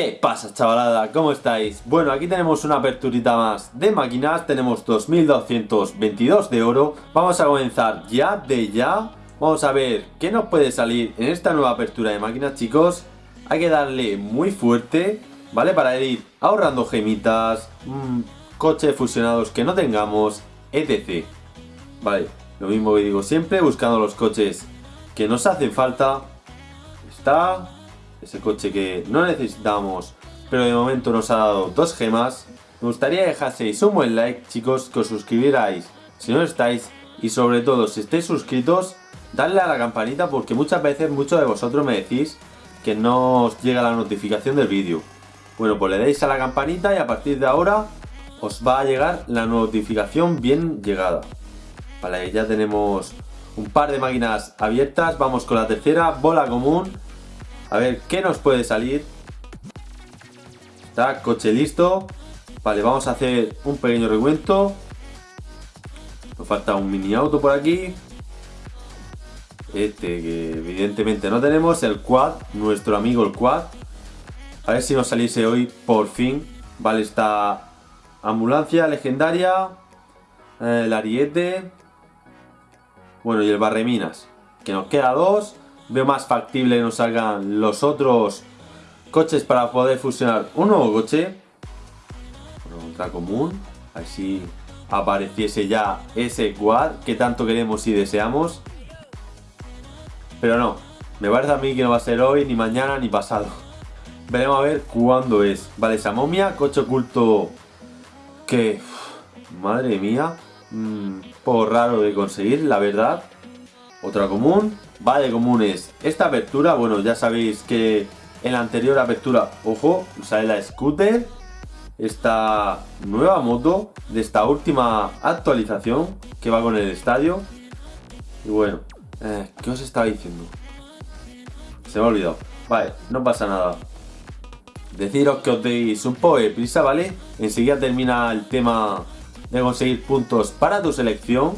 ¿Qué pasa chavalada? ¿Cómo estáis? Bueno, aquí tenemos una aperturita más de máquinas, tenemos 2222 de oro Vamos a comenzar ya de ya Vamos a ver qué nos puede salir en esta nueva apertura de máquinas chicos Hay que darle muy fuerte, ¿vale? Para ir ahorrando gemitas, mmm, coches fusionados que no tengamos, etc Vale, lo mismo que digo siempre, buscando los coches que nos hacen falta Está ese coche que no necesitamos, pero de momento nos ha dado dos gemas. Me gustaría dejaseis un buen like, chicos, que os suscribierais si no estáis, y sobre todo, si estáis suscritos, dadle a la campanita porque muchas veces muchos de vosotros me decís que no os llega la notificación del vídeo. Bueno, pues le dais a la campanita y a partir de ahora os va a llegar la notificación bien llegada. Vale, ya tenemos un par de máquinas abiertas, vamos con la tercera, bola común a ver, ¿qué nos puede salir? Está, coche listo. Vale, vamos a hacer un pequeño recuento. Nos falta un mini auto por aquí. Este que evidentemente no tenemos. El quad, nuestro amigo el quad. A ver si nos saliese hoy por fin. Vale, esta ambulancia legendaria. El ariete. Bueno, y el barreminas. Que nos queda dos. Veo más factible que nos salgan los otros coches para poder fusionar un nuevo coche. Bueno, común. Así apareciese ya ese quad que tanto queremos y deseamos. Pero no, me parece a mí que no va a ser hoy, ni mañana, ni pasado. Veremos a ver cuándo es. Vale, esa momia, coche oculto que... madre mía. Un mm, poco raro de conseguir, la verdad. Otra común. Va de comunes. Esta apertura, bueno, ya sabéis que en la anterior apertura, ojo, sale la scooter. Esta nueva moto de esta última actualización que va con el estadio. Y bueno, eh, ¿qué os estaba diciendo? Se me ha olvidado. Vale, no pasa nada. Deciros que os deis un poco de prisa, ¿vale? Enseguida termina el tema de conseguir puntos para tu selección.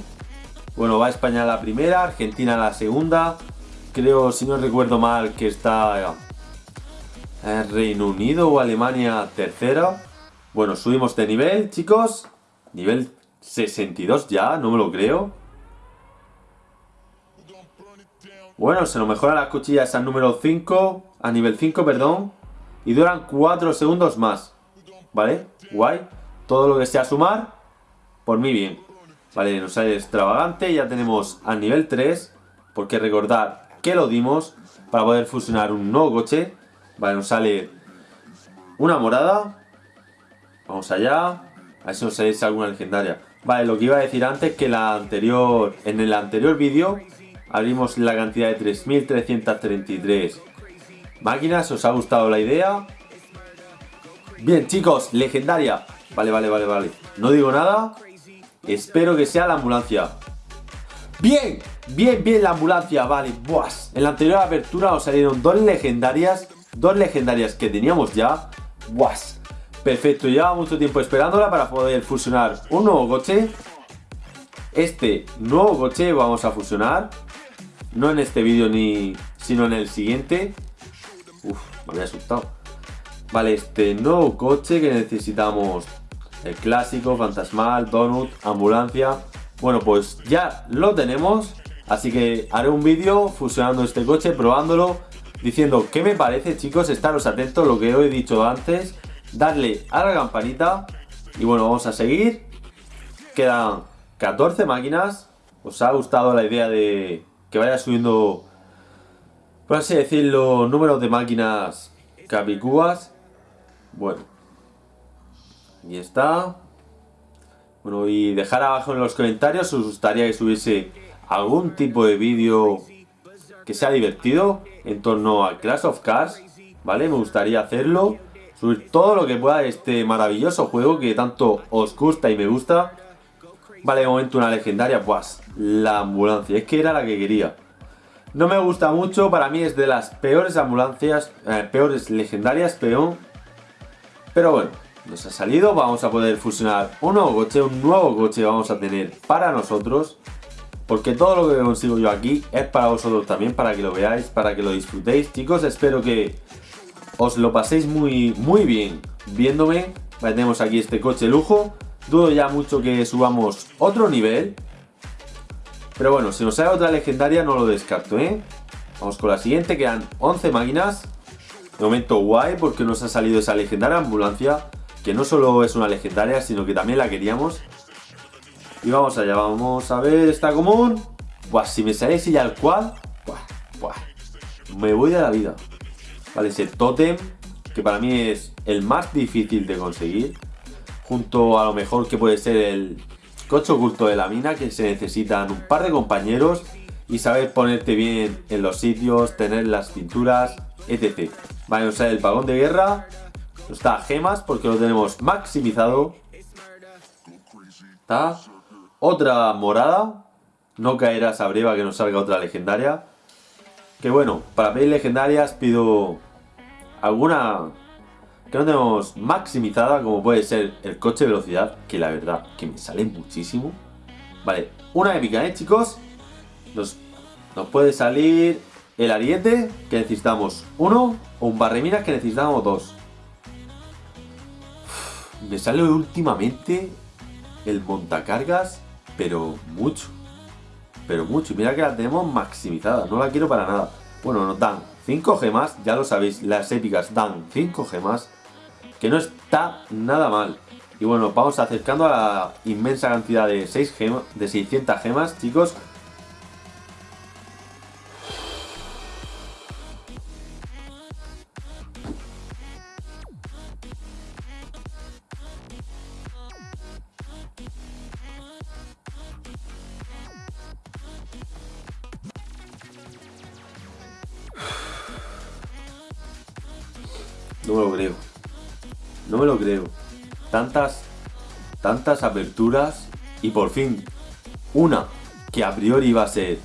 Bueno, va España la primera, Argentina la segunda. Creo, si no recuerdo mal, que está eh, Reino Unido o Alemania tercera. Bueno, subimos de nivel, chicos. Nivel 62 ya, no me lo creo. Bueno, se nos mejora las cuchillas al número 5, a nivel 5, perdón. Y duran 4 segundos más. ¿Vale? Guay. Todo lo que sea sumar, por mí bien. Vale, nos sale extravagante, ya tenemos al nivel 3, porque recordar que lo dimos para poder fusionar un nuevo coche. Vale, nos sale una morada. Vamos allá. A ver si nos sale alguna legendaria. Vale, lo que iba a decir antes que la anterior, en el anterior vídeo abrimos la cantidad de 3.333 máquinas. ¿Os ha gustado la idea? Bien, chicos, legendaria. Vale, vale, vale, vale. No digo nada. Espero que sea la ambulancia. Bien, bien, bien la ambulancia, vale. Buas. En la anterior apertura nos salieron dos legendarias. Dos legendarias que teníamos ya. Buas. Perfecto, lleva mucho tiempo esperándola para poder fusionar un nuevo coche. Este nuevo coche vamos a fusionar. No en este vídeo ni sino en el siguiente. Uf, me había asustado. Vale, este nuevo coche que necesitamos el clásico, fantasmal, donut, ambulancia. Bueno, pues ya lo tenemos, así que haré un vídeo fusionando este coche, probándolo, diciendo qué me parece, chicos, estaros atentos, lo que os he dicho antes, darle a la campanita y bueno, vamos a seguir. Quedan 14 máquinas, ¿os ha gustado la idea de que vaya subiendo, por así decirlo, números de máquinas capicúas? Bueno, y está. Bueno, y dejar abajo en los comentarios si os gustaría que subiese algún tipo de vídeo que sea divertido en torno a Clash of Cars, ¿vale? Me gustaría hacerlo, subir todo lo que pueda de este maravilloso juego que tanto os gusta y me gusta. Vale, de momento una legendaria, pues la ambulancia, es que era la que quería. No me gusta mucho, para mí es de las peores ambulancias, eh, peores legendarias, peón. Pero bueno, nos ha salido, vamos a poder fusionar un nuevo coche, un nuevo coche vamos a tener para nosotros porque todo lo que consigo yo aquí es para vosotros también, para que lo veáis, para que lo disfrutéis chicos, espero que os lo paséis muy, muy bien viéndome. Tenemos aquí este coche lujo. Dudo ya mucho que subamos otro nivel. Pero bueno, si nos sale otra legendaria no lo descarto, ¿eh? Vamos con la siguiente, quedan 11 máquinas. De momento guay porque nos ha salido esa legendaria ambulancia. Que no solo es una legendaria, sino que también la queríamos. Y vamos allá, vamos a ver, está común. Buah, si me sale ya el cual, buah, me voy de la vida. Vale, ese totem, que para mí es el más difícil de conseguir. Junto a lo mejor que puede ser el coche oculto de la mina, que se necesitan un par de compañeros y saber ponerte bien en los sitios, tener las cinturas, etc. Vale, o el vagón de guerra está gemas porque lo tenemos maximizado. Está otra morada. No caerá esa breva que nos salga otra legendaria. Que bueno, para pedir legendarias pido alguna que no tenemos maximizada, como puede ser el coche velocidad, que la verdad que me sale muchísimo. Vale, una épica, ¿eh, chicos? Nos, nos puede salir el ariete, que necesitamos uno, o un barreminas, que necesitamos dos. Me sale últimamente el montacargas, pero mucho. Pero mucho. Y mira que la tenemos maximizada, no la quiero para nada. Bueno, nos dan 5 gemas, ya lo sabéis, las épicas dan 5 gemas, que no está nada mal. Y bueno, vamos acercando a la inmensa cantidad de, 6 gemas, de 600 gemas, chicos. No me lo creo. No me lo creo. Tantas, tantas aperturas y por fin una que a priori iba a ser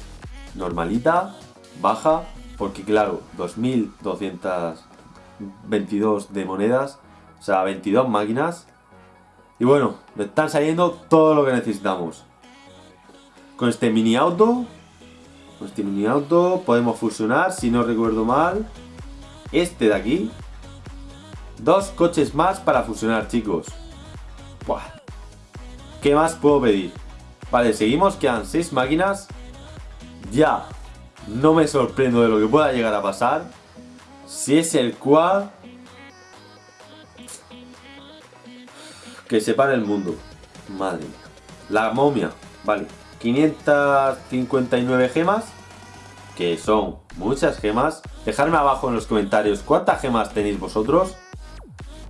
normalita, baja, porque claro, 2222 de monedas, o sea, 22 máquinas. Y bueno, me están saliendo todo lo que necesitamos. Con este mini auto, con este mini auto podemos fusionar, si no recuerdo mal, este de aquí Dos coches más para fusionar, chicos. ¿Qué más puedo pedir? Vale, seguimos, quedan seis máquinas. Ya, no me sorprendo de lo que pueda llegar a pasar. Si es el quad... Que separe el mundo. Madre mía. La momia, vale. 559 gemas. Que son muchas gemas. Dejadme abajo en los comentarios cuántas gemas tenéis vosotros.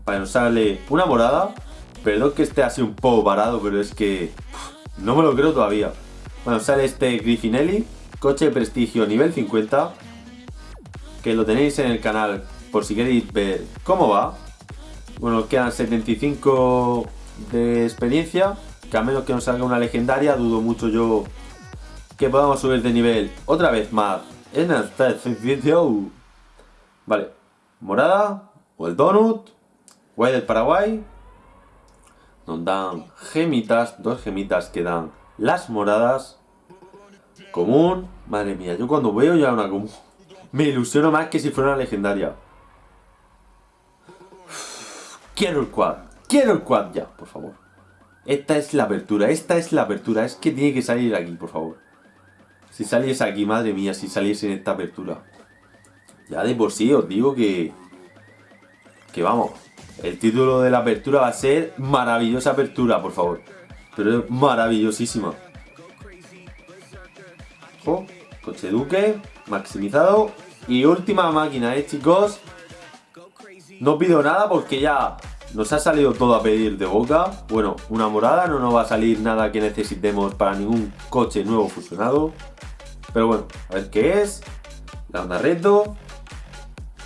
Para nos sale una morada. Perdón que esté así un poco parado, pero es que no me lo creo todavía. Bueno, sale este Griffinelli, coche de prestigio nivel 50, que lo tenéis en el canal por si queréis ver cómo va. Bueno, quedan 75 de experiencia, que a menos que nos salga una legendaria, dudo mucho yo que podamos subir de nivel otra vez más en vídeo. Vale, morada o el donut Guay del Paraguay. Nos dan gemitas, dos gemitas que dan las moradas. Común. Madre mía, yo cuando veo ya una común, me ilusiono más que si fuera una legendaria. Quiero el quad. Quiero el quad ya, por favor. Esta es la apertura, esta es la apertura. Es que tiene que salir aquí, por favor. Si saliese aquí, madre mía, si saliese en esta apertura. Ya de por sí os digo que... Que vamos, el título de la apertura va a ser Maravillosa Apertura, por favor. Pero es maravillosísima. coche Duque, maximizado. Y última máquina, ¿eh, chicos? No pido nada porque ya nos ha salido todo a pedir de boca. Bueno, una morada, no nos va a salir nada que necesitemos para ningún coche nuevo fusionado. Pero bueno, a ver qué es. La onda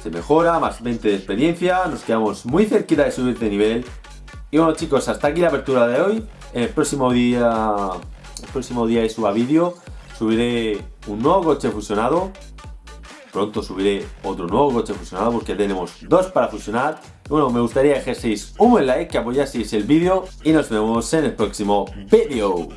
se mejora, más 20 de experiencia, nos quedamos muy cerquita de subir de nivel. Y bueno chicos, hasta aquí la apertura de hoy. En el próximo día, el próximo día de suba vídeo, subiré un nuevo coche fusionado. Pronto subiré otro nuevo coche fusionado porque tenemos dos para fusionar. bueno, me gustaría que dejaseis un buen like, que apoyaseis el vídeo y nos vemos en el próximo vídeo.